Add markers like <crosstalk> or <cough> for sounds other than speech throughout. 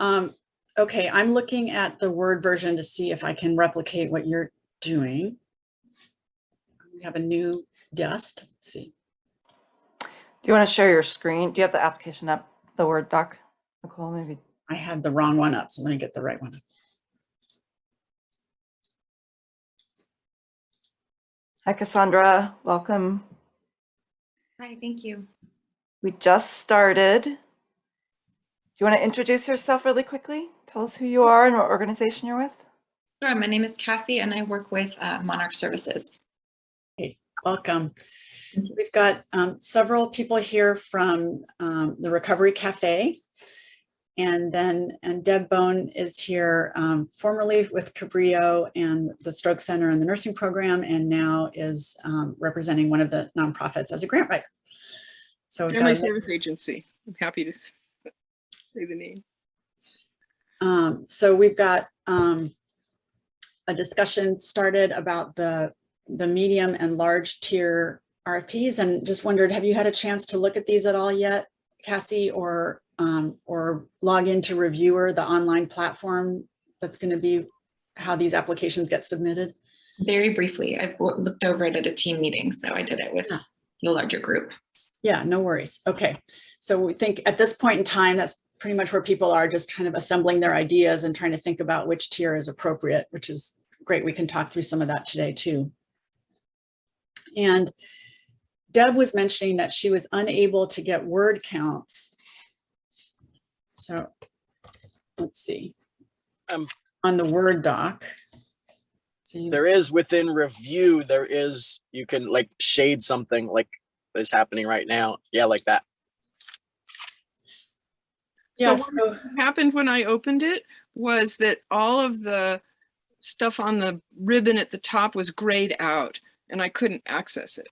Um, okay, I'm looking at the Word version to see if I can replicate what you're doing. We have a new guest. Let's see. Do you want to share your screen? Do you have the application up, the Word doc? Nicole, maybe. I had the wrong one up, so let me get the right one. Hi, Cassandra. Welcome. Hi, thank you. We just started. Do you want to introduce yourself really quickly? Tell us who you are and what organization you're with. Sure, my name is Cassie and I work with uh, Monarch Services. Hey, Welcome. We've got um, several people here from um, the Recovery Cafe. And then, and Deb Bone is here um, formerly with Cabrillo and the Stroke Center and the nursing program, and now is um, representing one of the nonprofits as a grant writer. So we've Family Service Agency. I'm happy to s- say the name. Um, so we've got um, a discussion started about the, the medium and large tier RFPs and just wondered, have you had a chance to look at these at all yet, Cassie, or, um, or log into Reviewer, the online platform that's going to be how these applications get submitted? Very briefly, I've looked over it at a team meeting, so I did it with Ah. the larger group. Yeah, no worries. Okay. So we think at this point in time, that's pretty much where people are just kind of assembling their ideas and trying to think about which tier is appropriate, which is great. We can talk through some of that today too. And Deb was mentioning that she was unable to get word counts. So let's see. Um, On the Word doc. So you, there is within review, there is, you can like shade something like is happening right now. Yeah, like that. Yeah, So so, what happened when I opened it was that all of the stuff on the ribbon at the top was grayed out and I couldn't access it.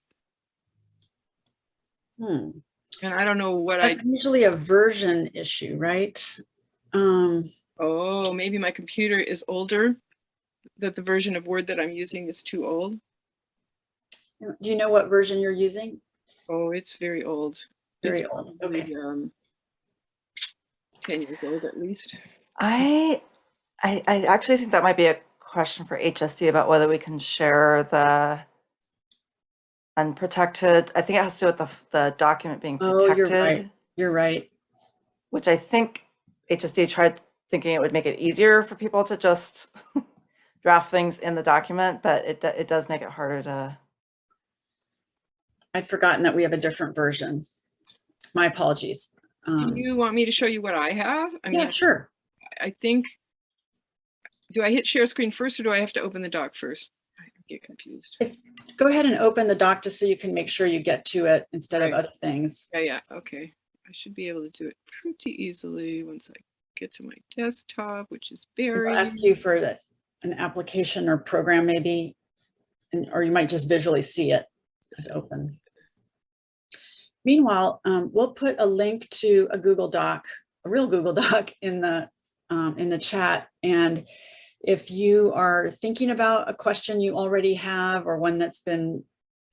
hmm. And I don't know what I, That's usually a version issue, right? Um, oh, maybe my computer is older, that the version of Word that I'm using is too old. do you know what version you're using? Oh, it's very old. Very It's old, okay. um, 10 years old at least. I, I, I actually think that might be a question for HSD about whether we can share the unprotected. I think it has to do with the, the document being protected. Oh, you're right. You're right. which I think HSD tried thinking it would make it easier for people to just <laughs> draft things in the document, but it, it does make it harder to. I'd forgotten that we have a different version. My apologies. Do Um, you want me to show you what I have? I mean, yeah, sure. I think, do I hit share screen first or do I have to open the doc first? I get confused. It's, go ahead and open the doc just so you can make sure you get to it instead of other things. Yeah, yeah, okay. I should be able to do it pretty easily once I get to my desktop, which is very. I'll ask you for an application or program maybe, and, or you might just visually see it as open. Meanwhile, um, we'll put a link to a Google Doc, a real Google <laughs> Doc in the, um, in the chat. And if you are thinking about a question you already have or one that's been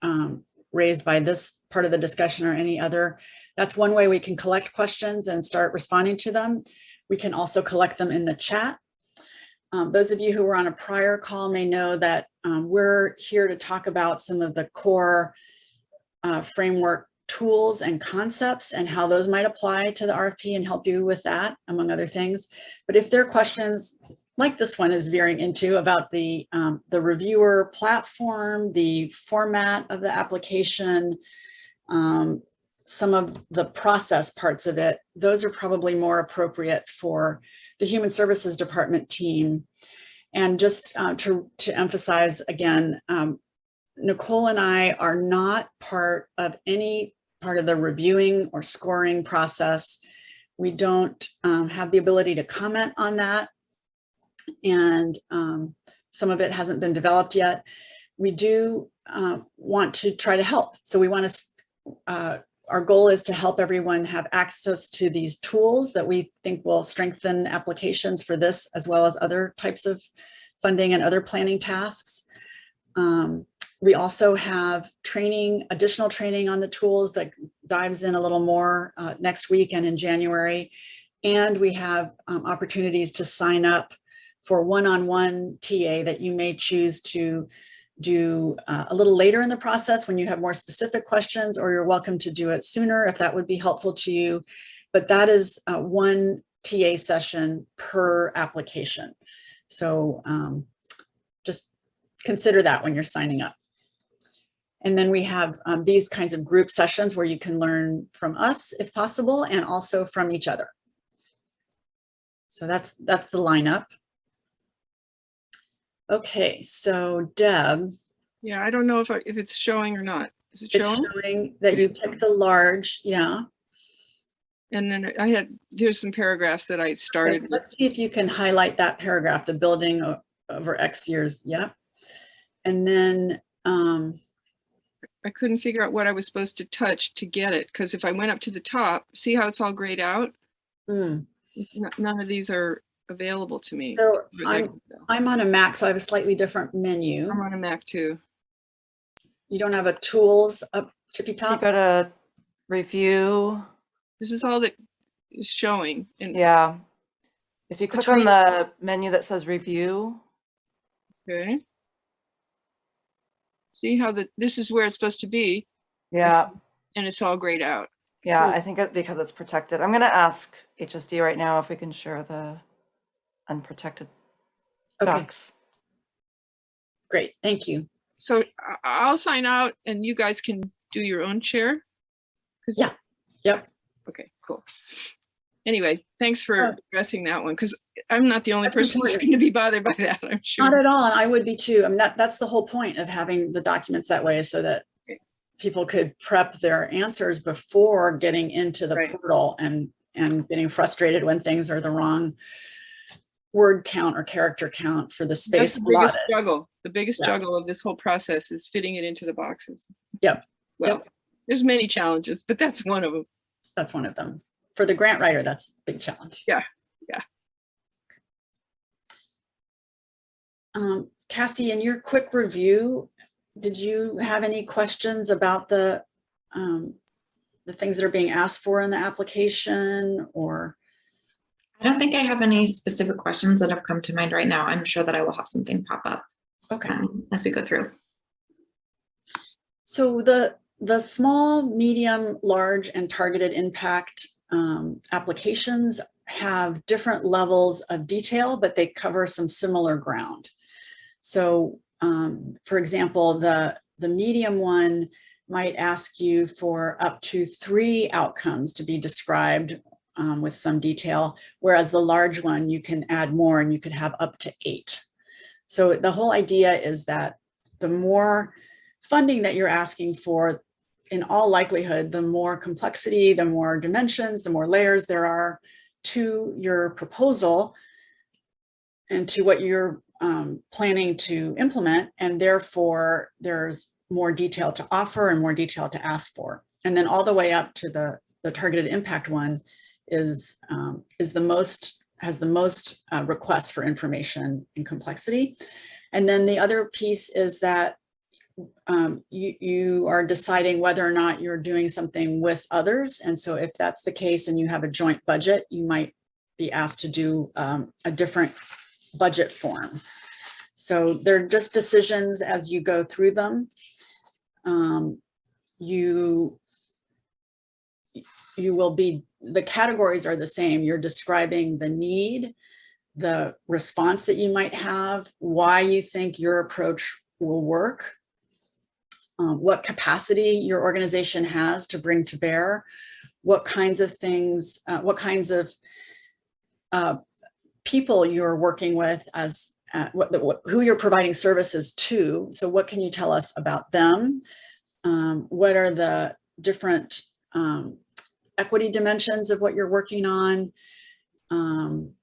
um, raised by this part of the discussion or any other, that's one way we can collect questions and start responding to them. We can also collect them in the chat. Um, those of you who were on a prior call may know that um, we're here to talk about some of the core uh, framework tools and concepts and how those might apply to the RFP and help you with that, among other things. But if there are questions like this one is veering into about the, um, the reviewer platform, the format of the application, um, some of the process parts of it, those are probably more appropriate for the Human Services Department team. And just uh, to, to emphasize again, um, Nicole and I are not part of any part of the reviewing or scoring process. We don't um, have the ability to comment on that. And um, some of it hasn't been developed yet. We do uh, want to try to help. So we want to, uh, our goal is to help everyone have access to these tools that we think will strengthen applications for this as well as other types of funding and other planning tasks. Um, we also have training, additional training on the tools that dives in a little more uh, next week and in January. And we have um, opportunities to sign up for one-on-one TA that you may choose to do uh, a little later in the process when you have more specific questions, or you're welcome to do it sooner if that would be helpful to you. But that is uh, one TA session per application. So um, just consider that when you're signing up. And then we have um, these kinds of group sessions where you can learn from us if possible, and also from each other. So that's that's the lineup. Okay, so Deb, Yeah, I don't know if, I- if it's showing or not. Is it it's showing? showing that you picked the large, yeah. And then I had, here's some paragraphs that I started with. Let's see if you can highlight that paragraph, the building over X years, yeah. And then, um, I couldn't figure out what I was supposed to touch to get it, because if I went up to the top, see how it's all grayed out? Hmm. N- None of these are available to me. so as far as I I'm. I'm on a Mac, so I have a slightly different menu. I'm on a Mac too. You don't have a tools up tippy If you top? go to review, This is all that is showing and, yeah. If you click on the menu that says review, okay. See how the, this is where it's supposed to be yeah, and it's all grayed out. yeah, Cool. I think it, because it's protected. I'm gonna ask HSD right now if we can share the unprotected Okay, docs. great, thank you. So I- I'll sign out and you guys can do your own share? 'Cause- Yeah, yep. Okay, cool. Anyway, thanks for Sure. addressing that one, because I'm not the only That's person who's going to be bothered by that, I'm sure. Not at all, and I would be too. I mean, that, that's the whole point of having the documents that way so that Okay. people could prep their answers before getting into the Right. portal and, and getting frustrated when things are the wrong word count or character count for the That's space the biggest allotted. struggle. The biggest Yeah. struggle of this whole process is fitting it into the boxes. Yep, Well, there's many challenges, but that's one of them. That's one of them. For the grant writer, that's a big challenge. Yeah, yeah. Um, Cassie, in your quick review, did you have any questions about the, um, the things that are being asked for in the application or? I don't think I have any specific questions that have come to mind right now. I'm sure that I will have something pop up Okay, um, as we go through. so the, the small, medium, large and targeted impact um, applications have different levels of detail, but they cover some similar ground. So um, for example, the, the medium one might ask you for up to three outcomes to be described um, with some detail, whereas the large one, you can add more and you could have up to eight. So the whole idea is that the more funding that you're asking for, in all likelihood, the more complexity, the more dimensions, the more layers there are to your proposal and to what you're um, planning to implement. And therefore, there's more detail to offer and more detail to ask for. And then all the way up to the, the targeted impact one is, um, is the most, has the most uh, requests for information and complexity. And then the other piece is that um, you, you are deciding whether or not you're doing something with others. And so if that's the case and you have a joint budget, you might be asked to do um, a different budget form. So they're just decisions as you go through them. Um, you, you will be, the categories are the same. You're describing the need, the response that you might have, why you think your approach will work, um, what capacity your organization has to bring to bear, what kinds of things, uh, what kinds of uh, people you're working with as uh, what, what, who you're providing services to. So what can you tell us about them? Um, what are the different um, equity dimensions of what you're working on? Um,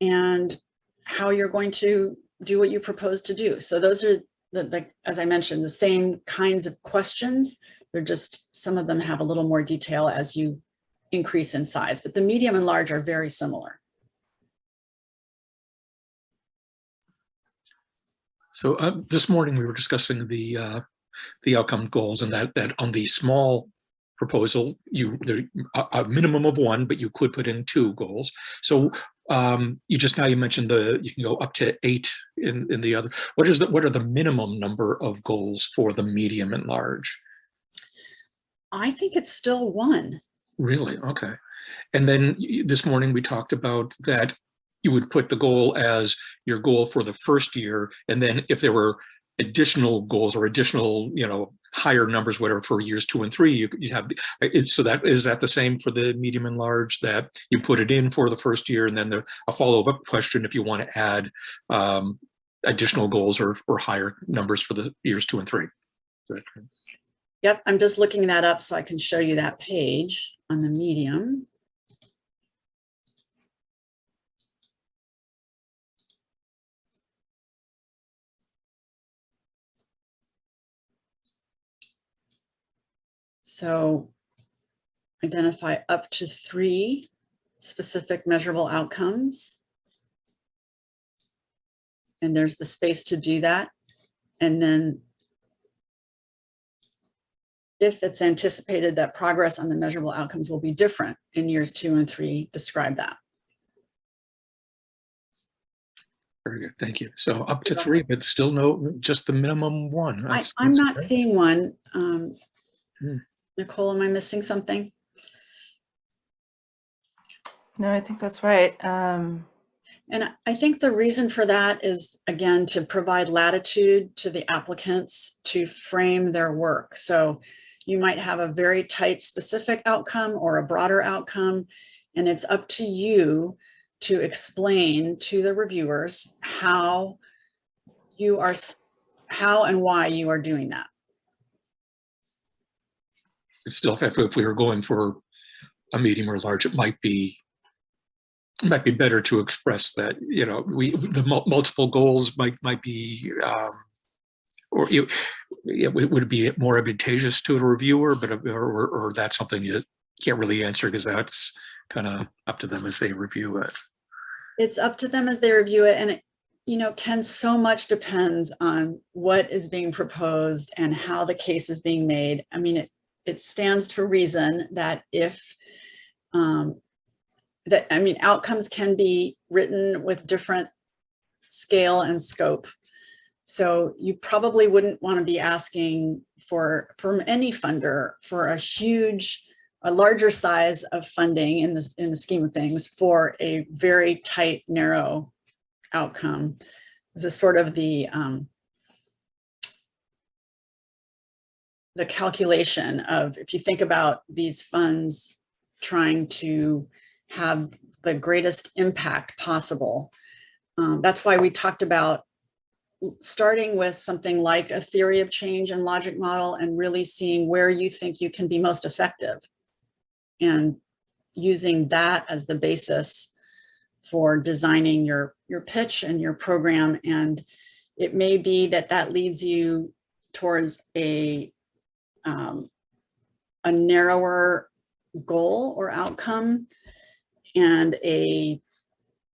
and how you're going to do what you propose to do. So those are the, the, as I mentioned, the same kinds of questions. They're just, some of them have a little more detail as you increase in size, but the medium and large are very similar. So uh, this morning we were discussing the uh, the outcome goals and that that on the small proposal, you, there, a, a minimum of one, but you could put in two goals. So um, you just now you mentioned the, you can go up to eight in, in the other. What is the, what are the minimum number of goals for the medium and large? I think it's still one. Really? Okay. And then this morning we talked about that you would put the goal as your goal for the first year. And then if there were additional goals or additional, you know, higher numbers, whatever, for years two and three, you, you have, it's, so that, is that the same for the medium and large that you put it in for the first year and then the, a follow-up question if you want to add um, additional goals or, or higher numbers for the years two and three? Yep, I'm just looking that up so I can show you that page on the medium. So identify up to three specific measurable outcomes. And there's the space to do that. And then if it's anticipated that progress on the measurable outcomes will be different in years two and three, describe that. Very good, thank you. So up to three, but still no, just the minimum one. I, I'm not seeing one. Um, Hmm. Nicole, am I missing something? No, I think that's right. Um, And I- I think the reason for that is, again, to provide latitude to the applicants to frame their work. So you might have a very tight specific outcome or a broader outcome, and it's up to you to explain to the reviewers how you are, how and why you are doing that. It's still, if, if we were going for a medium or large, it might be, it might be better to express that, you know, we, the mul- multiple goals might, might be, um, or you, it would be more advantageous to a reviewer, but, or, or- or that's something you can't really answer because that's kind of up to them as they review it. it's up to them as they review it and it, you know, Ken, so much depends on what is being proposed and how the case is being made. I mean, it, it stands to reason that if, um, that, I mean, outcomes can be written with different scale and scope. So you probably wouldn't want to be asking for, from any funder, for a huge a larger size of funding in this, in the scheme of things for a very tight, narrow outcome. This is sort of the, um, the calculation of, if you think about these funds trying to have the greatest impact possible. Um, that's why we talked about starting with something like a theory of change and logic model and really seeing where you think you can be most effective and using that as the basis for designing your your pitch and your program and it may be that that leads you towards a um, a narrower goal or outcome and a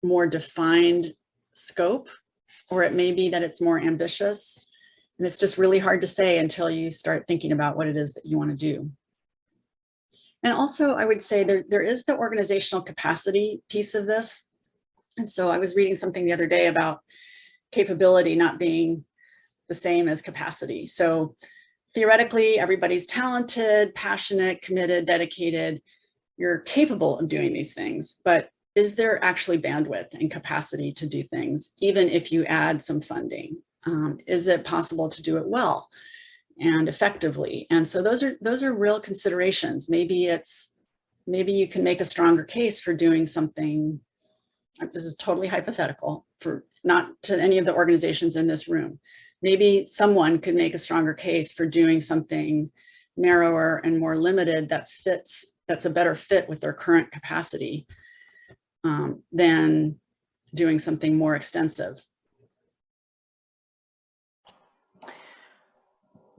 more defined scope or it may be that it's more ambitious and it's just really hard to say until you start thinking about what it is that you want to do and also, I would say there, there is the organizational capacity piece of this. And so I was reading something the other day about capability not being the same as capacity. So theoretically, everybody's talented, passionate, committed, dedicated. You're capable of doing these things, but is there actually bandwidth and capacity to do things, even if you add some funding? Um, is it possible to do it well? and effectively. And so those are those are real considerations. Maybe it's maybe you can make a stronger case for doing something. This is totally hypothetical for not to any of the organizations in this room. Maybe someone could make a stronger case for doing something narrower and more limited that fits, that's a better fit with their current capacity um, than doing something more extensive.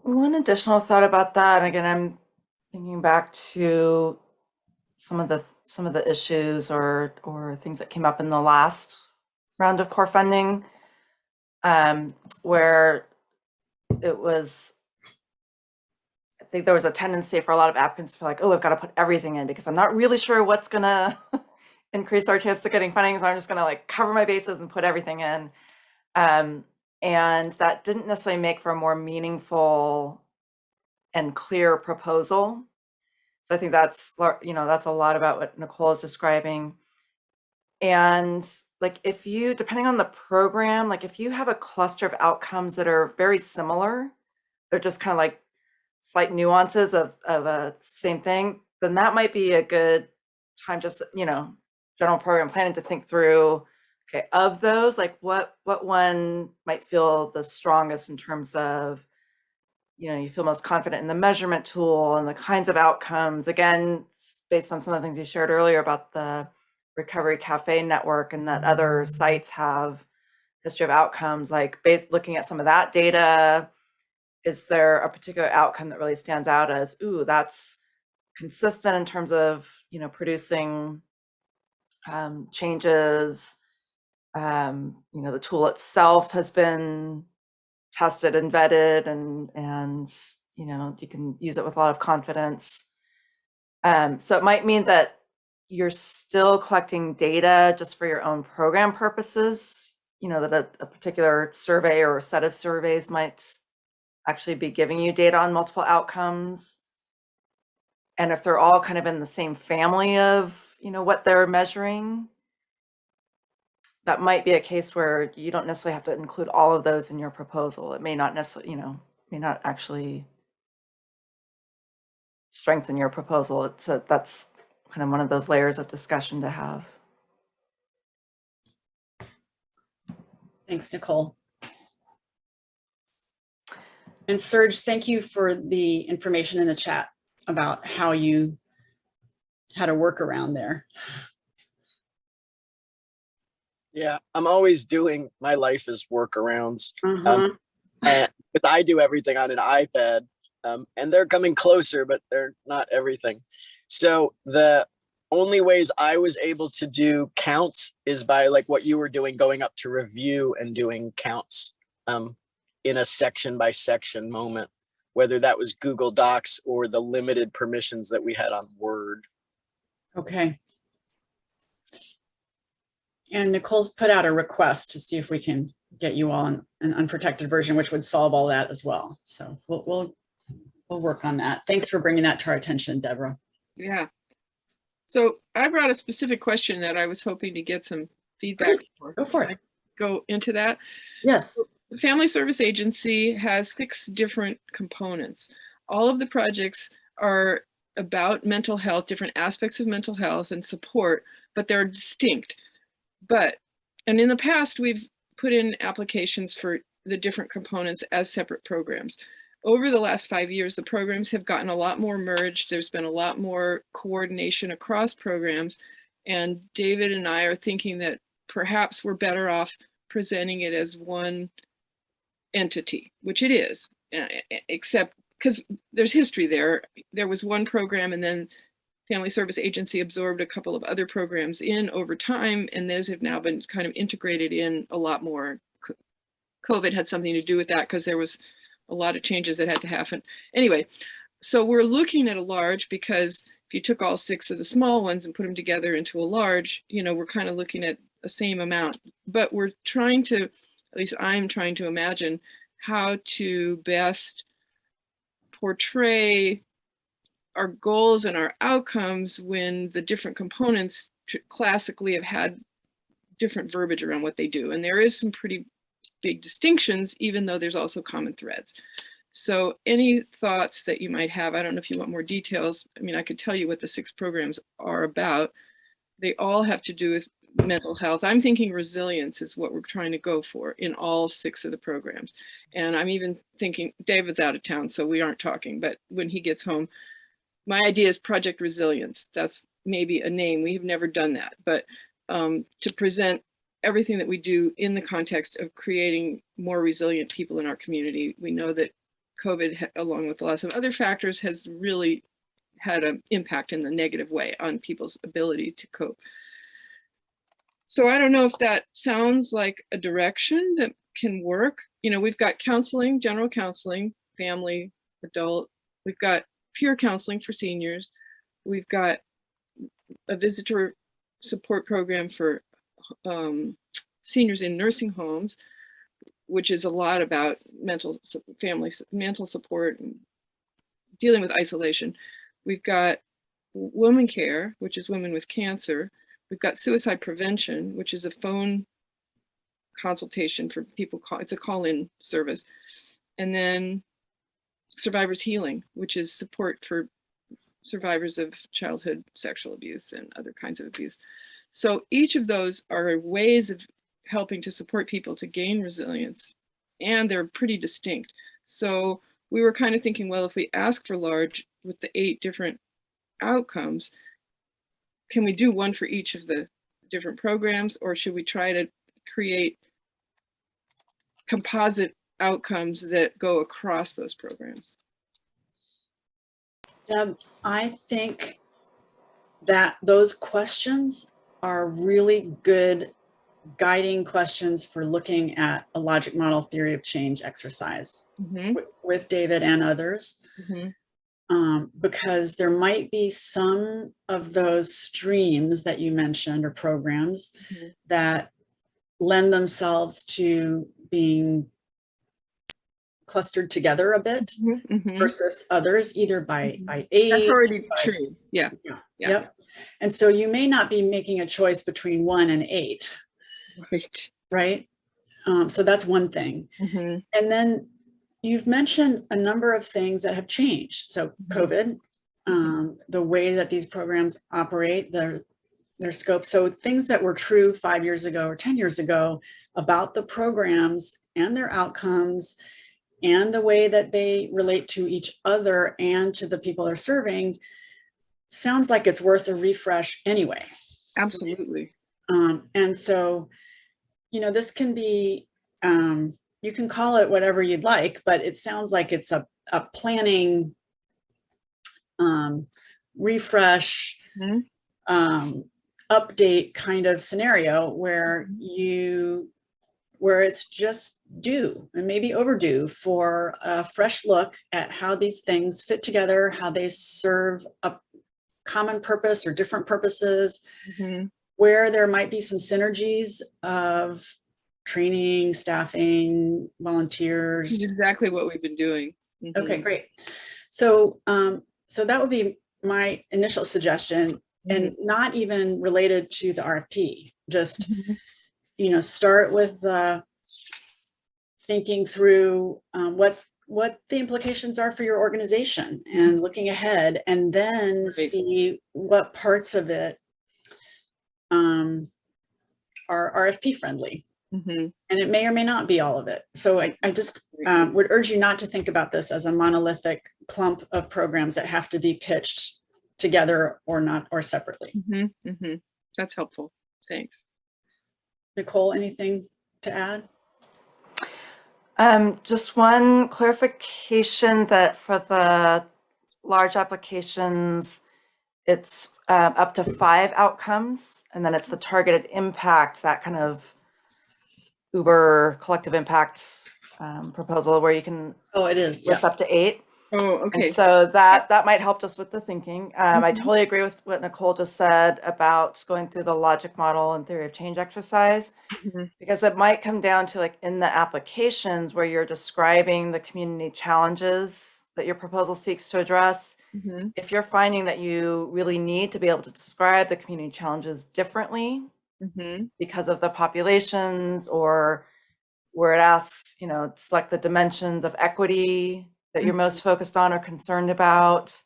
One additional thought about that, and again, I'm thinking back to some of the some of the issues or or things that came up in the last round of core funding, um, where it was, I think there was a tendency for a lot of applicants to feel like, oh, I've got to put everything in because I'm not really sure what's gonna <laughs> increase our chance of getting funding. So I'm just gonna like cover my bases and put everything in. Um, and that didn't necessarily make for a more meaningful and clear proposal. So I think that's, you know, that's a lot about what Nicole is describing. And like if you, depending on the program, like if you have a cluster of outcomes that are very similar, they're just kind of like slight nuances of, of a same thing, then that might be a good time just, you know, general program planning to think through, okay, of those, like what, what one might feel the strongest in terms of, you know, you feel most confident in the measurement tool and the kinds of outcomes, again, based on some of the things you shared earlier about the Recovery Cafe Network and that other sites have history of outcomes, like based, looking at some of that data, is there a particular outcome that really stands out as, ooh, that's consistent in terms of, you know, producing um, changes? Um, you know, the tool itself has been tested and vetted and, and, you know, you can use it with a lot of confidence. Um, so it might mean that you're still collecting data just for your own program purposes, you know, that a, a particular survey or a set of surveys might actually be giving you data on multiple outcomes. And if they're all kind of in the same family of, you know, what they're measuring, that might be a case where you don't necessarily have to include all of those in your proposal. It may not necessarily, you know, may not actually strengthen your proposal. It's a, that's kind of one of those layers of discussion to have. Thanks, Nicole. And Serge, thank you for the information in the chat about how you, had to work around there. Yeah, I'm always doing, my life is workarounds. Uh-huh. And because I do everything on an iPad, um, and they're coming closer, but they're not everything. So the only ways I was able to do counts is by like what you were doing, going up to review and doing counts um, in a section by section moment, whether that was Google Docs or the limited permissions that we had on Word. Okay. And Nicole's put out a request to see if we can get you all an, an unprotected version, which would solve all that as well. So we'll, we'll, we'll work on that. Thanks for bringing that to our attention, Deborah. Yeah. So I brought a specific question that I was hoping to get some feedback for. Go for it. Go into that. Yes. The Family Service Agency has six different components. All of the projects are about mental health, different aspects of mental health and support, but they're distinct. But, and in the past, we've put in applications for the different components as separate programs. Over the last five years, the programs have gotten a lot more merged. There's been a lot more coordination across programs. And David and I are thinking that perhaps we're better off presenting it as one entity, which it is, except because there's history there. There was one program and then Family Service Agency absorbed a couple of other programs in over time, and those have now been kind of integrated in a lot more. COVID had something to do with that because there was a lot of changes that had to happen. Anyway, so we're looking at a large because if you took all six of the small ones and put them together into a large, you know, we're kind of looking at the same amount, but we're trying to, at least I'm trying to imagine how to best portray our goals and our outcomes when the different components classically have had different verbiage around what they do. And there is some pretty big distinctions, even though there's also common threads. So any thoughts that you might have, I don't know if you want more details. I mean, I could tell you what the six programs are about. They all have to do with mental health. I'm thinking resilience is what we're trying to go for in all six of the programs. And I'm even thinking, David's out of town, so we aren't talking, but when he gets home, my idea is Project Resilience. That's maybe a name. We have never done that, but um, to present everything that we do in the context of creating more resilient people in our community. We know that COVID, along with lots of other factors, has really had an impact in the negative way on people's ability to cope. So I don't know if that sounds like a direction that can work. You know, we've got counseling, general counseling, family, adult, We've got peer counseling for seniors. We've got a visitor support program for um, seniors in nursing homes, which is a lot about mental family mental support and dealing with isolation. We've got w- WomenCARE, which is women with cancer. We've got suicide prevention, which is a phone consultation for people. Call, it's a call-in service, and then survivors healing, which is support for survivors of childhood sexual abuse and other kinds of abuse. So each of those are ways of helping to support people to gain resilience, and they're pretty distinct. So we were kind of thinking, well, if we ask for large with the eight different outcomes, can we do one for each of the different programs, or should we try to create composite outcomes that go across those programs? Deb, I think that those questions are really good guiding questions for looking at a logic model theory of change exercise Mhm, with David and others. mhm, um, because there might be some of those streams that you mentioned or programs Mhm. that lend themselves to being clustered together a bit mhm, mhm. versus others, either by, Mhm. by That's already by- true. Yeah. Yeah, Yeah. Yep. And so you may not be making a choice between one and eight, Right. right? Um, so that's one thing. Mhm, And then you've mentioned a number of things that have changed. So Mhm. COVID, um, the way that these programs operate, their, their scope. So things that were true five years ago or 10 years ago about the programs and their outcomes and the way that they relate to each other and to the people they're serving sounds like it's worth a refresh anyway. Absolutely. Um, and so, you know, this can be, um, you can call it whatever you'd like, but it sounds like it's a, a planning, um, refresh, Mhm. um, update kind of scenario where you, where it's just due and maybe overdue for a fresh look at how these things fit together, how they serve a common purpose or different purposes, Mhm, where there might be some synergies of training, staffing, volunteers. exactly what we've been doing. Okay, Mhm, great. So, um, so that would be my initial suggestion and not even related to the RFP, just, mhm, you know, start with the thinking through, um, what, what the implications are for your organization and looking ahead and then see what parts of it um, are RFP friendly. mhm. And it may or may not be all of it. So I, I just um, would urge you not to think about this as a monolithic clump of programs that have to be pitched together or not, or separately. Mhm, mhm. That's helpful. Thanks. Nicole, anything to add? Um, just one clarification that for the large applications, it's um, up to five outcomes, and then it's the targeted impact, that kind of Uber collective impact um, proposal where you can Oh, it is, list yes. up to eight. Oh, And okay. so that, that might help just with the thinking. Um, I Mhm. totally agree with what Nicole just said about going through the logic model and theory of change exercise. Mhm. Because it might come down to like in the applications where you're describing the community challenges that your proposal seeks to address. Mhm, If you're finding that you really need to be able to describe the community challenges differently mhm, because of the populations or where it asks, you know, select the dimensions of equity that you're most focused on or concerned about.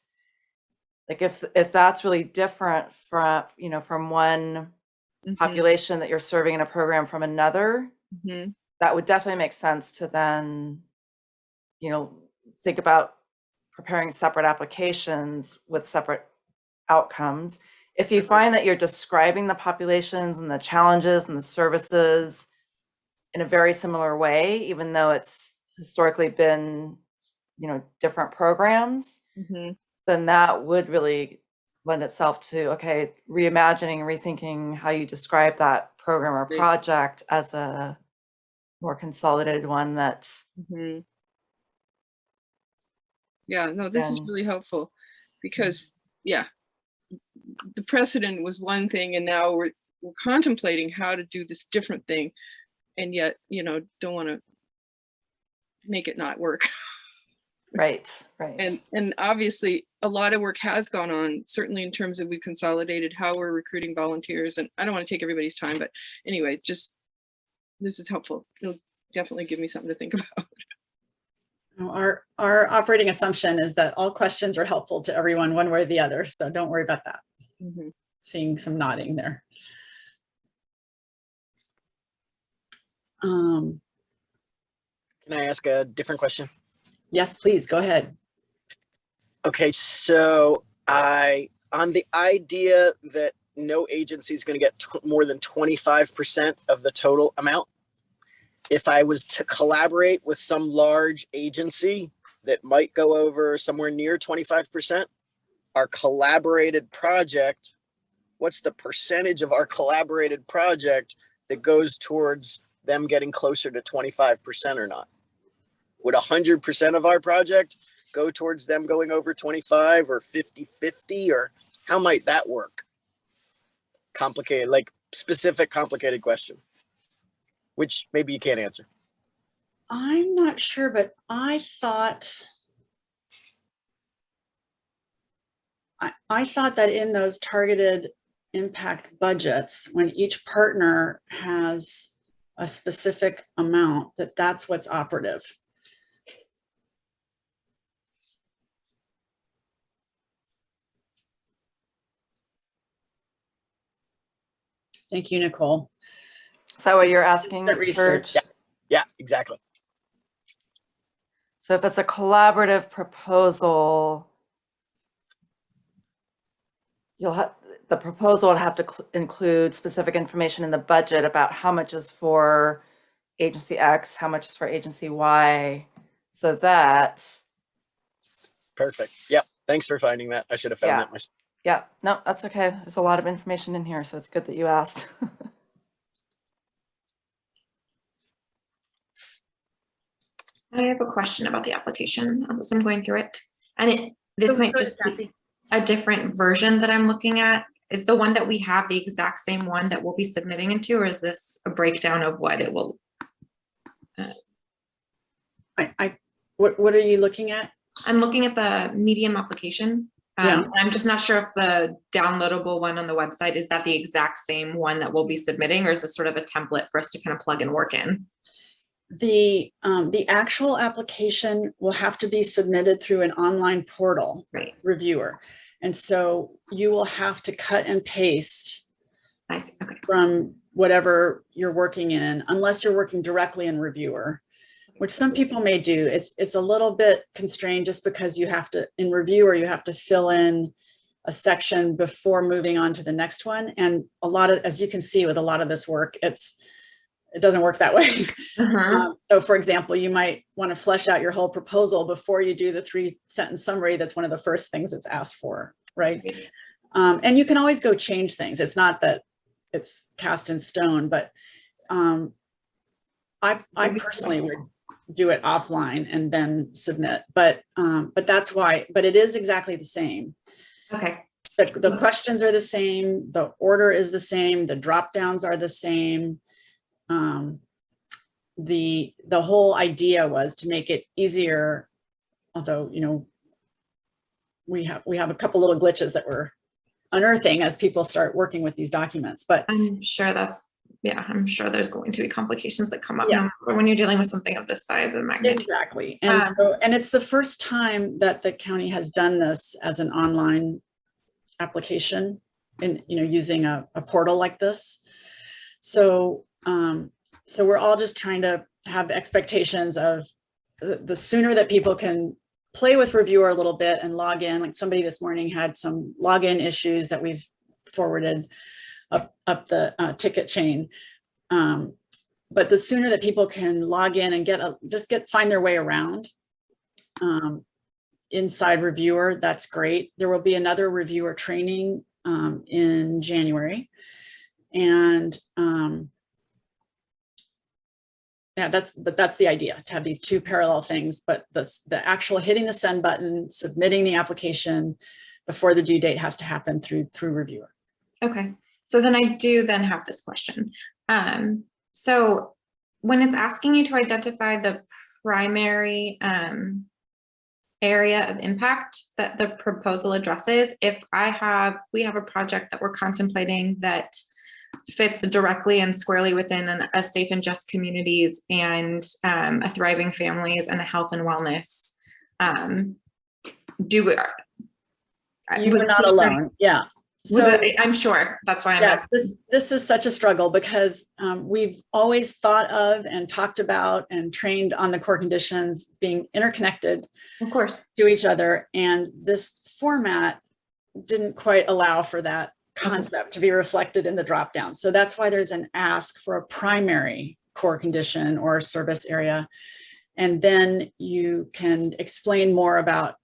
Like if, if that's really different from, you know, from one mhm, population that you're serving in a program from another, mhm. that would definitely make sense to then, you know, think about preparing separate applications with separate outcomes. If you find that you're describing the populations and the challenges and the services in a very similar way, even though it's historically been, you know, different programs, Mhm. then that would really lend itself to, okay, reimagining, rethinking how you describe that program or project as a more consolidated one that Mhm. Yeah, no, this is really helpful because, yeah, the precedent was one thing and now we're, we're contemplating how to do this different thing. And yet, you know, don't want to make it not work. <laughs> Right, right. And, and obviously a lot of work has gone on, certainly in terms of we've consolidated how we're recruiting volunteers and I don't want to take everybody's time, but anyway, just, this is helpful. It'll definitely give me something to think <laughs> about. Our, our operating assumption is that all questions are helpful to everyone, one way or the other. So don't worry about that. Mhm. Seeing some nodding there. Um, Can I ask a different question? Yes, please, go ahead. Okay, so I, on the idea that no agency is going to get more than 25% of the total amount, if I was to collaborate with some large agency that might go over somewhere near 25%, our collaborated project, what's the percentage of our collaborated project that goes towards them getting closer to 25% or not? Would 100% of our project go towards them going over 25 or 50 50 or how might that work complicated like specific complicated question which maybe you can't answer I'm not sure, but I thought I, I thought that in those targeted impact budgets, when each partner has a specific amount, that that's what's operative. Thank you, Nicole. Is that what you're asking, The research, Serge? yeah exactly So if it's a collaborative proposal, you'll have, the proposal would have to include specific information in the budget about how much is for agency X, how much is for agency Y, so that, perfect yep thanks for finding that i should have found Yeah. that myself yeah, no, that's okay. There's a lot of information in here, so it's good that you asked. <laughs> I have a question about the application as I'm going through it. And it, this might just be a different version that I'm looking at. Is the one that we have the exact same one that we'll be submitting into, or is this a breakdown of what it will? Uh, I, I, what, what are you looking at? I'm looking at the medium application. Yeah. Um, I'm just not sure if the downloadable one on the website, is that the exact same one that we'll be submitting, or is this sort of a template for us to kind of plug and work in? The, um, the actual application will have to be submitted through an online portal Right, reviewer. And so you will have to cut and paste okay. from whatever you're working in, unless you're working directly in reviewer, which some people may do. It's, it's a little bit constrained just because you have to, in review, or you have to fill in a section before moving on to the next one. And a lot of, as you can see with a lot of this work, it's, it doesn't work that way. Uh-huh. Um, So for example, you might want to flesh out your whole proposal before you do the three sentence summary. That's one of the first things it's asked for, right? Um, and you can always go change things. It's not that it's cast in stone, but um, I, I personally would do it offline and then submit, but, um, but that's why, but it is exactly the same. Okay, The, the questions are the same, the order is the same, the drop downs are the same. Um, the, the whole idea was to make it easier, although, you know, we have, we have a couple little glitches that we're unearthing as people start working with these documents, but I'm sure that's, yeah, I'm sure there's going to be complications that come up Yeah. when you're dealing with something of this size and magnitude. Exactly. And Um, so, and it's the first time that the county has done this as an online application and, you know, using a, a portal like this. So, um, so we're all just trying to have expectations of the, the sooner that people can play with reviewer a little bit and log in, like somebody this morning had some login issues that we've forwarded up, up the uh, ticket chain. Um, but the sooner that people can log in and get a, just get, find their way around um, inside reviewer, that's great. There will be another reviewer training um, in January. And um, Yeah, that's, but that's the idea, to have these two parallel things, but the, the actual hitting the send button, submitting the application before the due date has to happen through, through reviewer. Okay, so then I do then have this question. Um, so when it's asking you to identify the primary um area of impact that the proposal addresses, if I have, we have a project that we're contemplating that fits directly and squarely within an, a safe and just communities and um, a thriving families and a health and wellness. Um, do we? You was were not alone, yeah. So, it- I'm sure, that's why I'm yes, asking. this, this is such a struggle because um, we've always thought of and talked about and trained on the core conditions being interconnected Of course. to each other. And this format didn't quite allow for that concept to be reflected in the dropdown. So that's why there's an ask for a primary core condition or service area. And then you can explain more about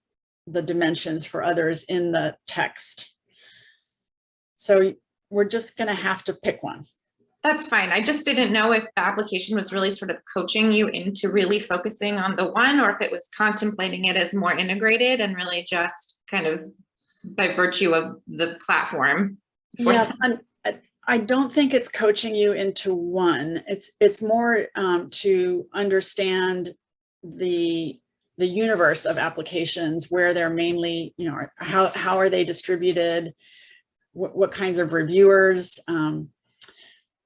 the dimensions for others in the text. So we're just gonna have to pick one. That's fine. I just didn't know if the application was really sort of coaching you into really focusing on the one or if it was contemplating it as more integrated and really just kind of by virtue of the platform. for Yeah, I'm- I- I don't think it's coaching you into one. It's, it's more um, to understand the, the universe of applications where they're mainly, you know, how, how are they distributed? What, what kinds of reviewers um,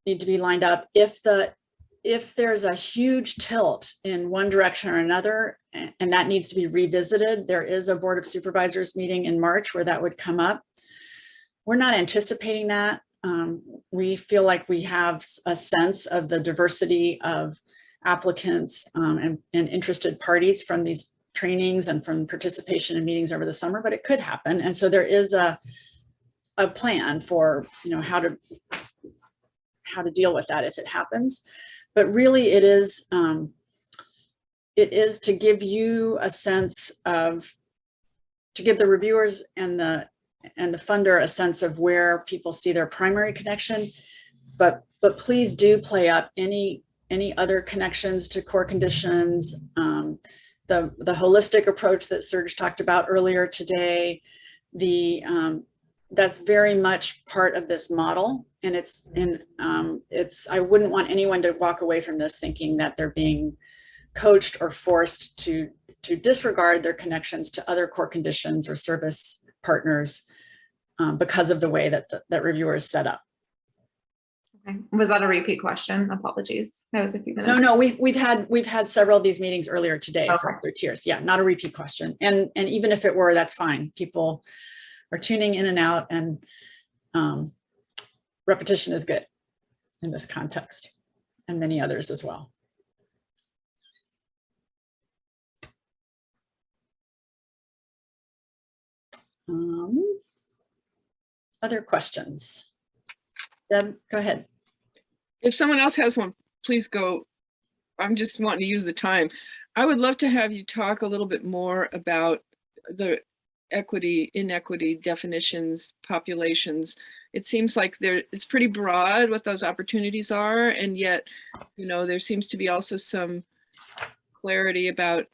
need to be lined up? If the, if there's a huge tilt in one direction or another, and that needs to be revisited, there is a Board of Supervisors meeting in March where that would come up. We're not anticipating that. Um, we feel like we have a sense of the diversity of applicants um, and, and interested parties from these trainings and from participation in meetings over the summer, but it could happen. And so there is a, a plan for, you know, how to, how to deal with that if it happens. But really it is, um, it is to give you a sense of, to give the reviewers and the and the funder a sense of where people see their primary connection. But, but please do play up any, any other connections to core conditions. um, The, the holistic approach that Serge talked about earlier today, the, um, that's very much part of this model. And it's, and um, it's, I wouldn't want anyone to walk away from this thinking that they're being coached or forced to, to disregard their connections to other core conditions or service partners um, because of the way that the, that reviewer is set up. Okay. Was that a repeat question? Apologies. That was a few minutes. No, no, we've, we've had, we've had several of these meetings earlier today for Okay. other tiers. Yeah, not a repeat question. And, and even if it were, that's fine. People are tuning in and out and um, repetition is good in this context and many others as well. Um, Other questions? Deb, go ahead. If someone else has one, please go. I'm just wanting to use the time. I would love to have you talk a little bit more about the equity, inequity definitions, populations. It seems like there, it's pretty broad what those opportunities are, and yet, you know, there seems to be also some clarity about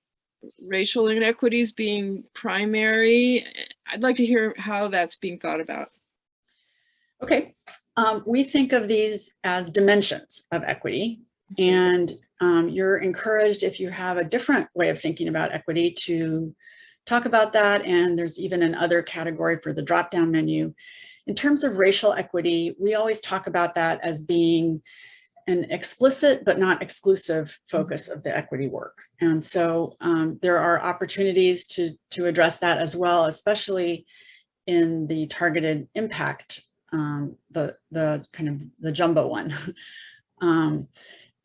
racial inequities being primary. I'd like to hear how that's being thought about. Okay, um, we think of these as dimensions of equity. And um, you're encouraged if you have a different way of thinking about equity to talk about that. And there's even another category for the drop-down menu. In terms of racial equity, we always talk about that as being an explicit but not exclusive focus of the equity work. And so um, there are opportunities to, to address that as well, especially in the targeted impact um, the, the kind of the jumbo one. <laughs> um,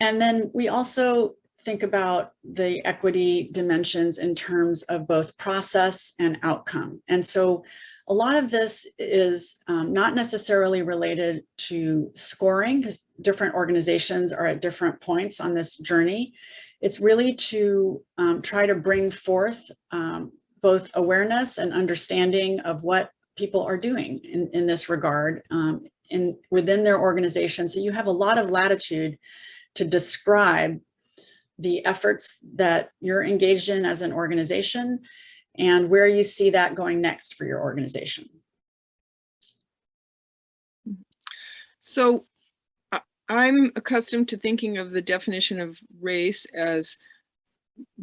and then we also think about the equity dimensions in terms of both process and outcome. And so a lot of this is um, not necessarily related to scoring because different organizations are at different points on this journey. It's really to um, try to bring forth um, both awareness and understanding of what people are doing in, in this regard um, in within their organization. So you have a lot of latitude to describe the efforts that you're engaged in as an organization and where you see that going next for your organization. So I'm accustomed to thinking of the definition of race as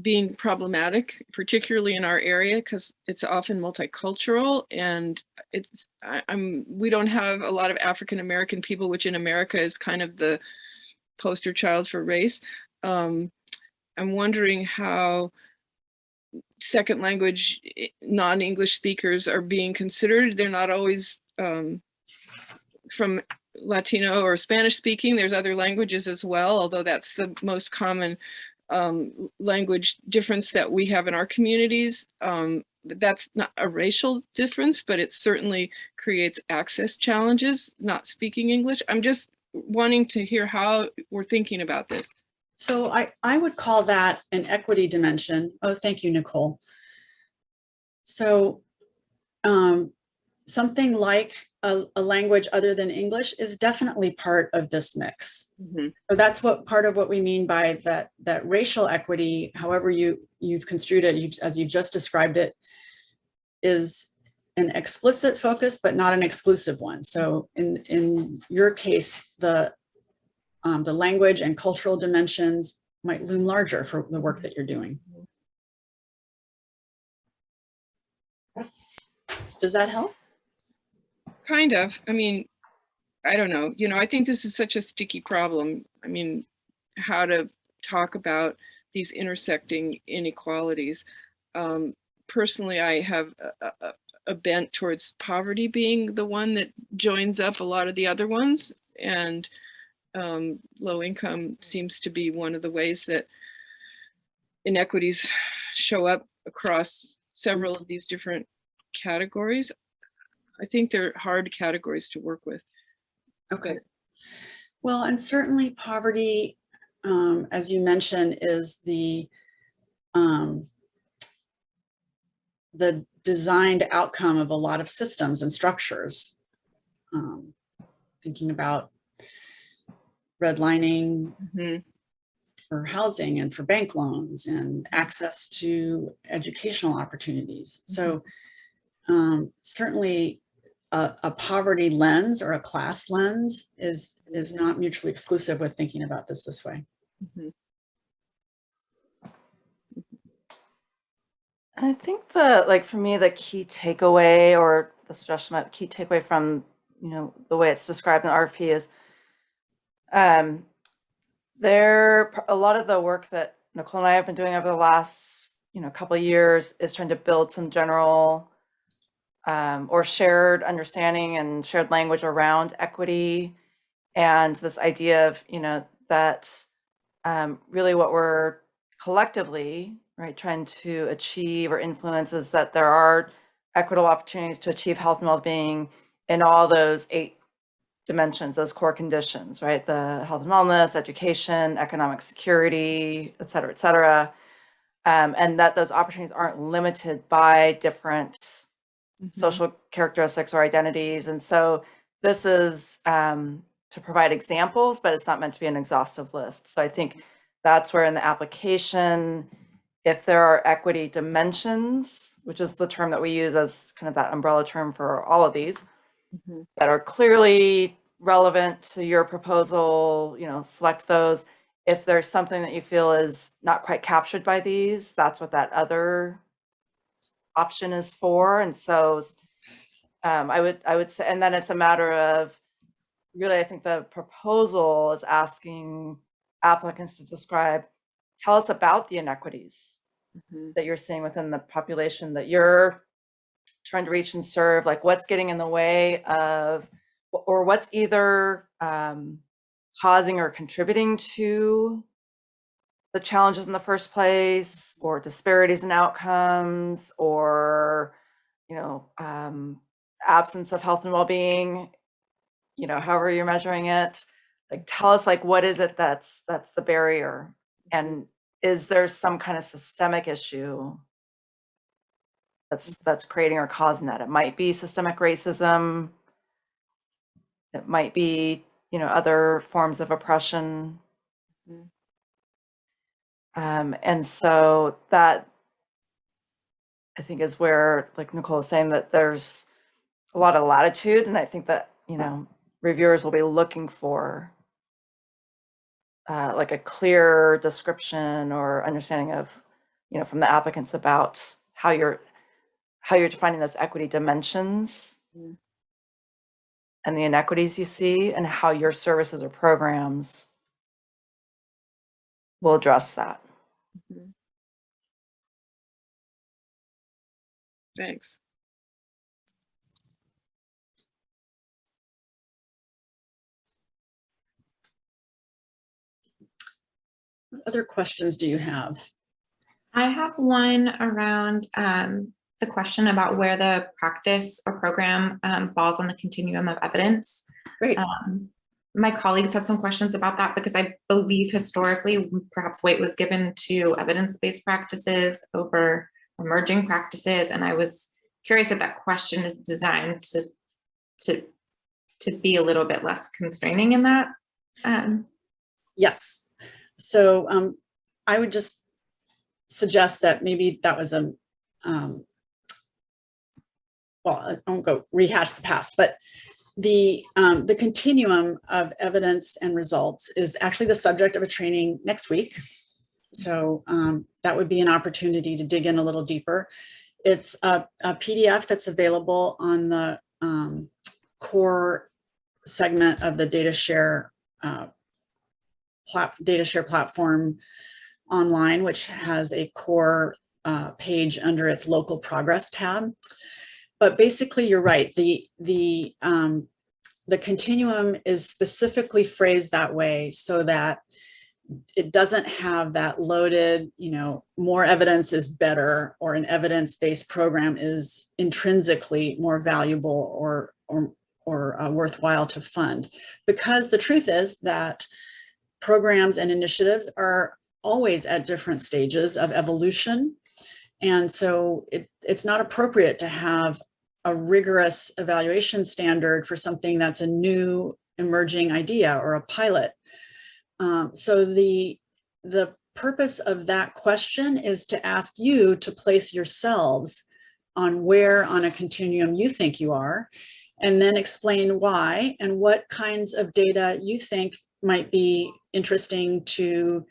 being problematic, particularly in our area, because it's often multicultural and it's, I, I'm, we don't have a lot of African American people, which in America is kind of the poster child for race. Um, I'm wondering how second language non-English speakers are being considered. They're not always um, from Latino or Spanish speaking. There's other languages as well, although that's the most common um, language difference that we have in our communities. Um, that's not a racial difference, but it certainly creates access challenges, not speaking English. I'm just wanting to hear how we're thinking about this. So I, I would call that an equity dimension. Oh, thank you, Nicole. So um, something like a, a language other than English is definitely part of this mix. Mhm. So that's what part of what we mean by that that racial equity, however you you've construed it, you, as you've just described it, is an explicit focus, but not an exclusive one. So in in your case, the um, the language and cultural dimensions might loom larger for the work that you're doing. Does that help? Kind of. I mean, I don't know. You know, I think this is such a sticky problem. I mean, how to talk about these intersecting inequalities. Um, personally, I have a, a, a bent towards poverty being the one that joins up a lot of the other ones. And um, low income seems to be one of the ways that inequities show up across several of these different categories. I think they're hard categories to work with. Okay. Well, and certainly poverty, um, as you mentioned, is the um, the designed outcome of a lot of systems and structures. Um, thinking about redlining Mhm. for housing and for bank loans and access to educational opportunities. So um, certainly a, a poverty lens or a class lens is is not mutually exclusive with thinking about this this way. Mhm. And I think the, like, for me, the key takeaway or the suggestion key takeaway from, you know, the way it's described in the RFP is um, there, a lot of the work that Nicole and I have been doing over the last, you know, couple years is trying to build some general um, or shared understanding and shared language around equity and this idea of, you know, that um, really what we're collectively, right, trying to achieve or influence is that there are equitable opportunities to achieve health and well-being in all those eight dimensions, those core conditions, right? The health and wellness, education, economic security, et cetera, et cetera. Um, and that those opportunities aren't limited by different Mhm. social characteristics or identities. And so this is um, to provide examples, but it's not meant to be an exhaustive list. So I think that's where in the application, if there are equity dimensions, which is the term that we use as kind of that umbrella term for all of these, Mhm. that are clearly relevant to your proposal, you know, select those. If there's something that you feel is not quite captured by these, that's what that other option is for. And so um, I would, I would say, and then it's a matter of really, I think the proposal is asking applicants to describe, tell us about the inequities Mhm. that you're seeing within the population that you're trying to reach and serve, like what's getting in the way of, or what's either um, causing or contributing to the challenges in the first place, or disparities in outcomes, or, you know, um, absence of health and well-being, you know, however you're measuring it. Like, tell us, like, what is it that's that's the barrier, and is there some kind of systemic issue that's that's creating or causing that? It might be systemic racism. It might be, you know, other forms of oppression. Mhm. Um, and so that I think is where, like Nicole is saying, that there's a lot of latitude, and I think that you know reviewers will be looking for uh, like a clear description or understanding of you know from the applicants about how you're how you're defining those equity dimensions Mm. And the inequities you see and how your services or programs will address that. Thanks. What Other questions do you have? I have one around um, the question about where the practice or program um, falls on the continuum of evidence. Great. Um, My colleagues had some questions about that because I believe historically, perhaps weight was given to evidence-based practices over emerging practices. And I was curious if that question is designed to, to, to be a little bit less constraining in that. Um, Yes. So um, I would just suggest that maybe that was a, um, well, I won't go rehash the past, but the, um, the continuum of evidence and results is actually the subject of a training next week. So um, that would be an opportunity to dig in a little deeper. It's a, a PDF that's available on the um, core segment of the data share uh, data share platform online, which has a core uh, page under its local progress tab. But basically, you're right. The the um, the continuum is specifically phrased that way so that it doesn't have that loaded, you know, more evidence is better, or an evidence-based program is intrinsically more valuable or or or uh, worthwhile to fund. Because the truth is that programs and initiatives are always at different stages of evolution. And so it, it's not appropriate to have a rigorous evaluation standard for something that's a new emerging idea or a pilot. Um, so the, the purpose of that question is to ask you to place yourselves on where on a continuum you think you are, and then explain why and what kinds of data you think might be interesting to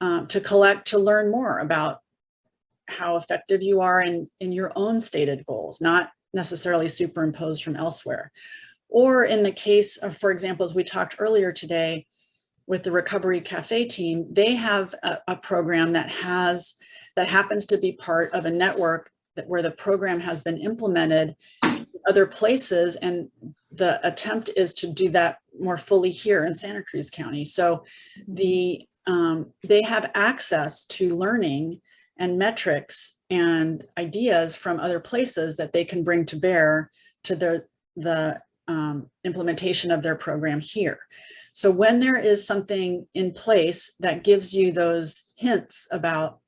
um, to collect to learn more about how effective you are in in your own stated goals, not necessarily superimposed from elsewhere. Or in the case of, for example, as we talked earlier today with the Recovery Cafe team, they have a, a program that has that happens to be part of a network that where the program has been implemented in other places and the attempt is to do that more fully here in Santa Cruz County. So the um, they have access to learning and metrics and ideas from other places that they can bring to bear to their the um, implementation of their program here. So when there is something in place that gives you those hints about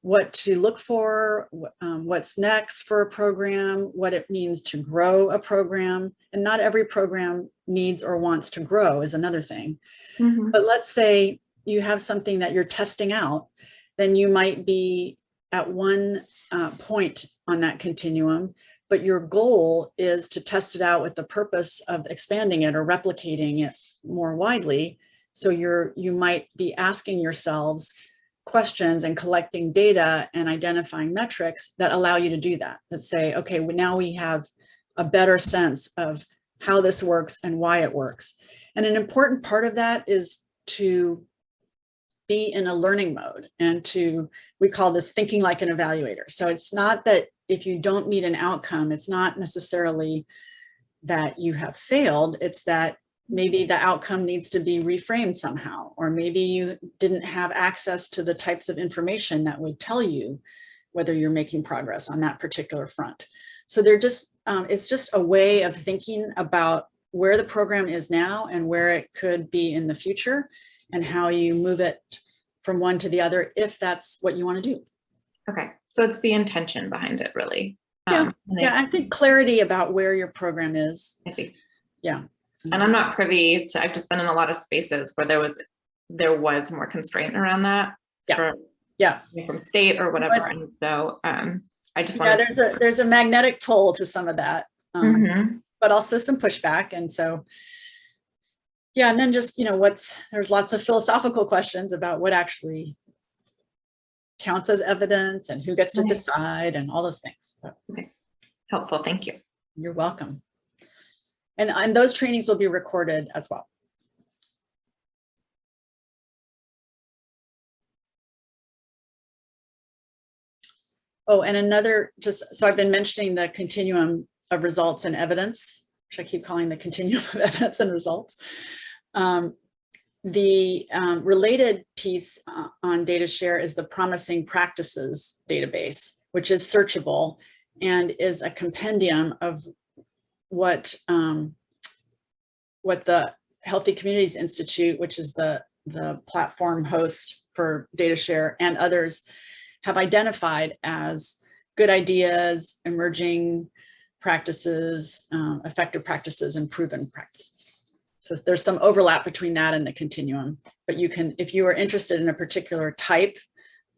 what to look for, um, what's next for a program, what it means to grow a program, and not every program needs or wants to grow is another thing. mhm. But let's say you have something that you're testing out, then you might be at one uh, point on that continuum, but your goal is to test it out with the purpose of expanding it or replicating it more widely. So you're you might be asking yourselves questions and collecting data and identifying metrics that allow you to do that. That say, okay, well, now we have a better sense of how this works and why it works. And an important part of that is to be in a learning mode and to, we call this thinking like an evaluator. So it's not that if you don't meet an outcome, it's not necessarily that you have failed. It's that maybe the outcome needs to be reframed somehow, or maybe you didn't have access to the types of information that would tell you whether you're making progress on that particular front. So they're just, um, it's just a way of thinking about where the program is now and where it could be in the future and how you move it from one to the other if that's what you want to do. Okay, so it's the intention behind it, really. Yeah, Um, Yeah, I think clarity about where your program is. I think Yeah. And I'm not privy to, I've just been in a lot of spaces where there was, there was more constraint around that. Yeah. For Yeah, from state or whatever. it's- And so, um, I just want to yeah, there's a, there's a magnetic pull to some of that. um, Mhm. but also some pushback. And so, yeah, and then just, you know, what's, there's lots of philosophical questions about what actually counts as evidence and who gets to decide and all those things. But Helpful, thank you. you're welcome. And, and those trainings will be recorded as well. Oh, and another, just, so I've been mentioning the continuum of results and evidence, which I keep calling the continuum <laughs> of evidence and results. Um, the um, related piece uh, on data share is the promising practices database, which is searchable and is a compendium of what um, what the Healthy Communities Institute, which is the the platform host for data share and others have identified as good ideas, emerging practices, um, effective practices, and proven practices. So there's some overlap between that and the continuum, but you can, if you are interested in a particular type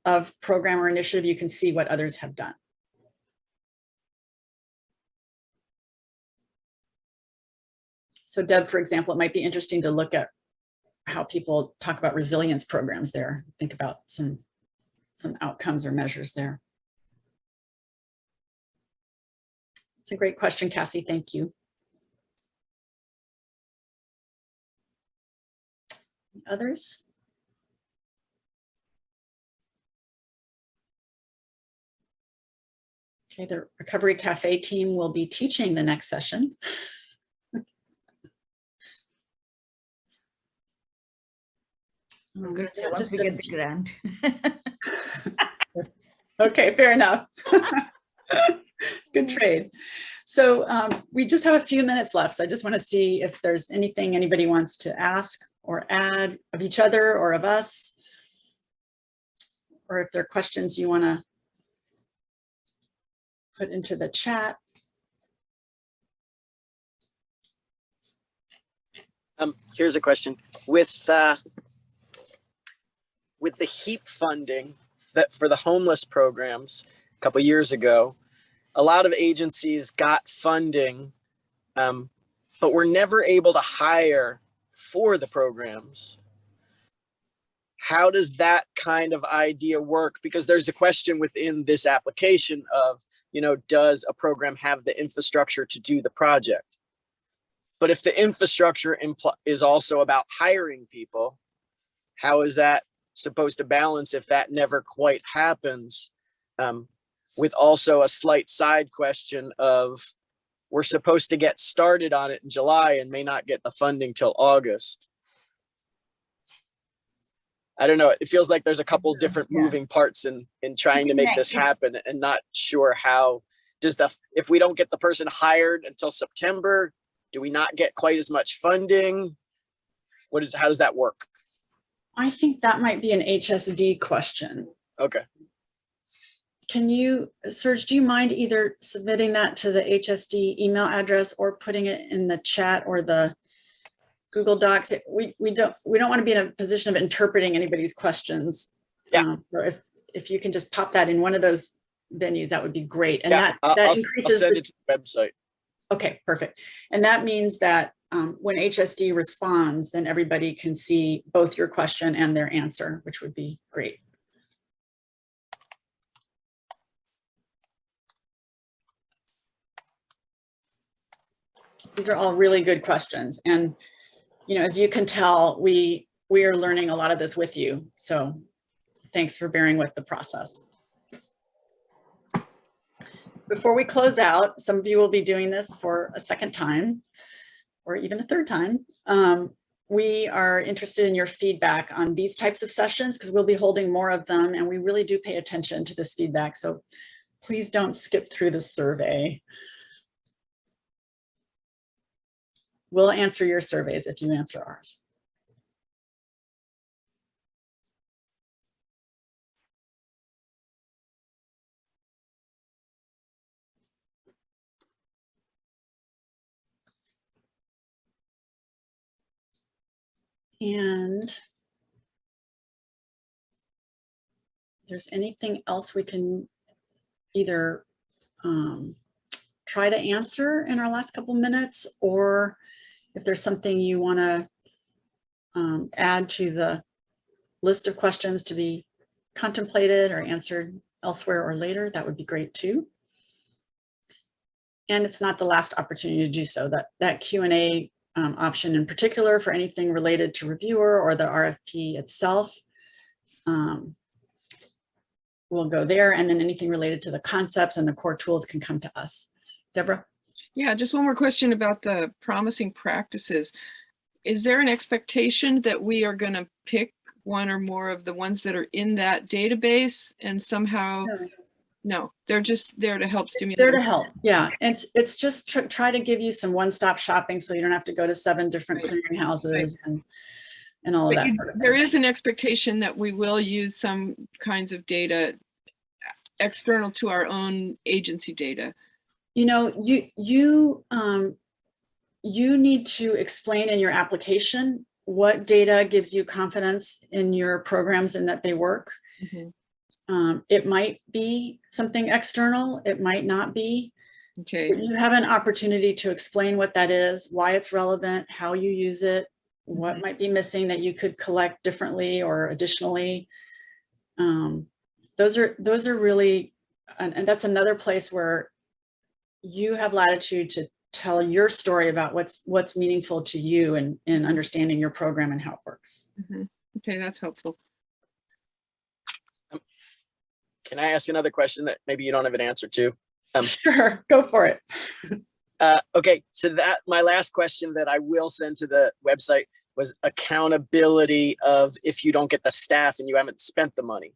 of program or initiative, you can see what others have done. So Deb, for example, it might be interesting to look at how people talk about resilience programs there. Think about some, some outcomes or measures there. It's a great question, Cassie. Thank you. Others? Okay, the Recovery Cafe team will be teaching the next session. I'm gonna say Yeah, once we get the grant. <laughs> Okay, fair enough. <laughs> Good trade. So um, we just have a few minutes left. So I just want to see if there's anything anybody wants to ask or add of each other or of us. Or if there are questions you want to put into the chat. Um, here's a question with, uh, with the HEAP funding that for the homeless programs a couple years ago, a lot of agencies got funding, um, but were never able to hire for the programs. How does that kind of idea work? Because there's a question within this application of, you know, does a program have the infrastructure to do the project? But if the infrastructure is also about hiring people, how is that supposed to balance if that never quite happens? Um, with also a slight side question of we're supposed to get started on it in July and may not get the funding till August. I don't know. It feels like there's a couple different yeah. moving parts in in trying to make this happen and not sure how does the if we don't get the person hired until September, do we not get quite as much funding? What is how does that work? I think that might be an HSD question. Okay. Can you, Serge, do you mind either submitting that to the HSD email address or putting it in the chat or the Google Docs? We, we don't, we don't want to be in a position of interpreting anybody's questions. Yeah. Um, So if, if you can just pop that in one of those venues, that would be great. And yeah, that, I'll, that I'll, increases, send the- it to the website. okay, perfect. And that means that um, when HSD responds, then everybody can see both your question and their answer, which would be great. These are all really good questions. And, you know, as you can tell, we, we are learning a lot of this with you. So thanks for bearing with the process. Before we close out, some of you will be doing this for a second time or even a third time. Um, we are interested in your feedback on these types of sessions because we'll be holding more of them and we really do pay attention to this feedback. So please don't skip through the survey. We'll answer your surveys if you answer ours. And there's anything else we can either um, try to answer in our last couple minutes, or if there's something you want to um, add to the list of questions to be contemplated or answered elsewhere or later, that would be great too. And it's not the last opportunity to do so. That, that Q and A um, option in particular for anything related to reviewer or the RFP itself um, will go there. And then anything related to the concepts and the core tools can come to us. Deborah? Yeah, just one more question about the promising practices. Is there an expectation that we are going to pick one or more of the ones that are in that database and somehow, no, they're just there to help stimulate. There to help, yeah. It's, it's just tr- try to give you some one-stop shopping so you don't have to go to seven different Right. clearinghouses and, and all of that. you- sort of There is an expectation that we will use some kinds of data external to our own agency data. You know, you, you, um, you need to explain in your application what data gives you confidence in your programs and that they work. Mhm. Um, it might be something external, it might not be. Okay, You have an opportunity to explain what that is, why it's relevant, how you use it, what Mhm. might be missing that you could collect differently or additionally. Um, those are, those are really, and, and that's another place where you have latitude to tell your story about what's, what's meaningful to you and in understanding your program and how it works. mhm. okay, that's helpful. Can I ask another question that maybe you don't have an answer to? Um, <laughs> Sure, go for it. Uh, okay, so that my last question that I will send to the website was accountability of if you don't get the staff and you haven't spent the money.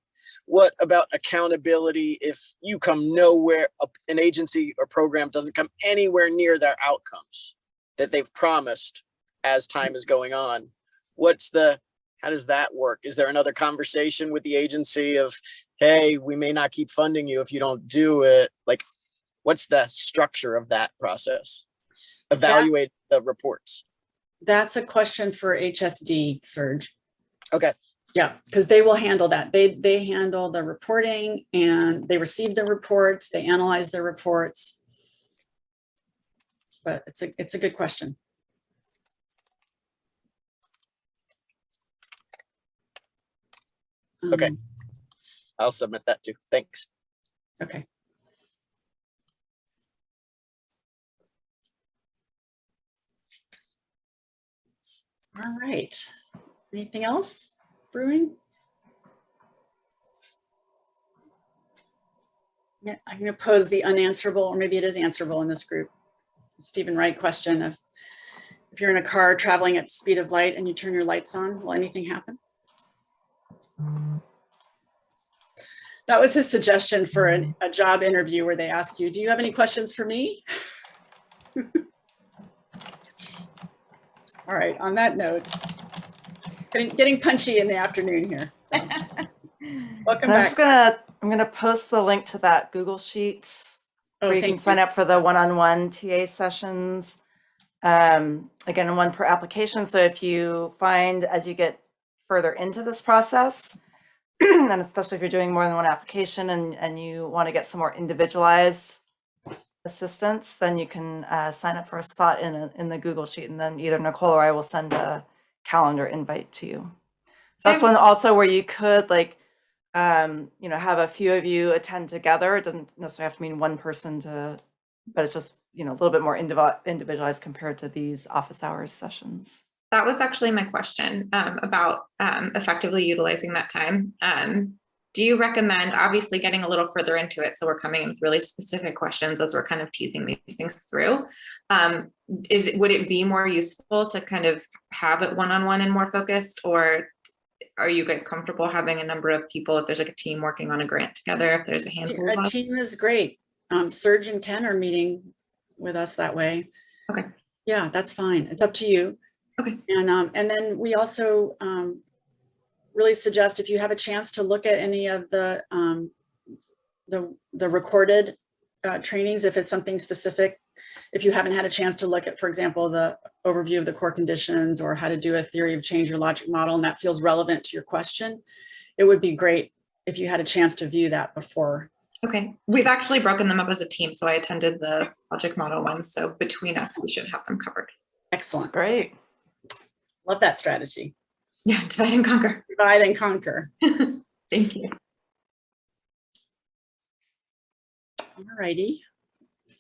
What about accountability if you come nowhere, an agency or program doesn't come anywhere near their outcomes that they've promised as time is going on? What's the, how does that work? Is there another conversation with the agency of, hey, we may not keep funding you if you don't do it? Like, what's the structure of that process? Evaluate the reports. That's a question for HSD, Serge. Okay, Yeah, because they will handle that. They, they handle the reporting and they receive the reports, they analyze the reports. But it's a, it's a good question. Okay. Um, I'll submit that too. Thanks. Okay. All right. Anything else brewing? I'm going to pose the unanswerable, or maybe it is answerable in this group. Steven Wright question of if you're in a car traveling at the speed of light and you turn your lights on, will anything happen? That was his suggestion for an- a job interview where they ask you, do you have any questions for me? <laughs> All right, on that note, getting, getting punchy in the afternoon here. so. <laughs> Welcome I'm just gonna, I'm gonna post the link to that Google Sheet Oh, where you can thank sign up for the one-on-one TA sessions. Um, again, one per application. So if you find as you get further into this process, <clears throat> and especially if you're doing more than one application and, and you want to get some more individualized assistance, then you can uh, sign up for a slot in, a, in the Google Sheet and then either Nicole or I will send a calendar invite to you. So that's one also where you could like, um, you know, have a few of you attend together. It doesn't necessarily have to mean one person to, but it's just, you know, a little bit more indivi- individualized compared to these office hours sessions. That was actually my question um, about um, effectively utilizing that time. Um, do you recommend, obviously getting a little further into it, so we're coming in with really specific questions as we're kind of teasing these things through. Um, is, would it be more useful to kind of have it one-on-one and more focused, or are you guys comfortable having a number of people, if there's like a team working on a grant together, if there's a handful of A team is great. Um, Serge and Ken are meeting with us that way. Okay. Yeah, that's fine. It's up to you. Okay. And, um, and then we also, um, really suggest if you have a chance to look at any of the, um, the, the recorded, uh, trainings, if it's something specific. If you haven't had a chance to look at, for example, the overview of the core conditions or how to do a theory of change or logic model, and that feels relevant to your question, it would be great if you had a chance to view that before. Okay, we've actually broken them up as a team, so I attended the logic model one, so between us, we should have them covered. Excellent. Great. Love that strategy. <laughs> Yeah, divide and conquer. Divide and conquer. <laughs> Thank you. Alrighty.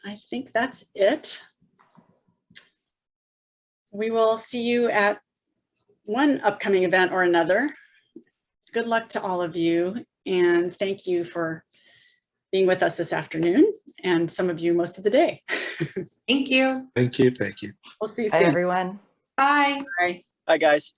I think that's it. We will see you at one upcoming event or another. Good luck to all of you and thank you for being with us this afternoon and some of you most of the day. <laughs> Thank you. Thank you, thank you. We'll see you Bye, soon. everyone. Bye. Bye. Hi, guys.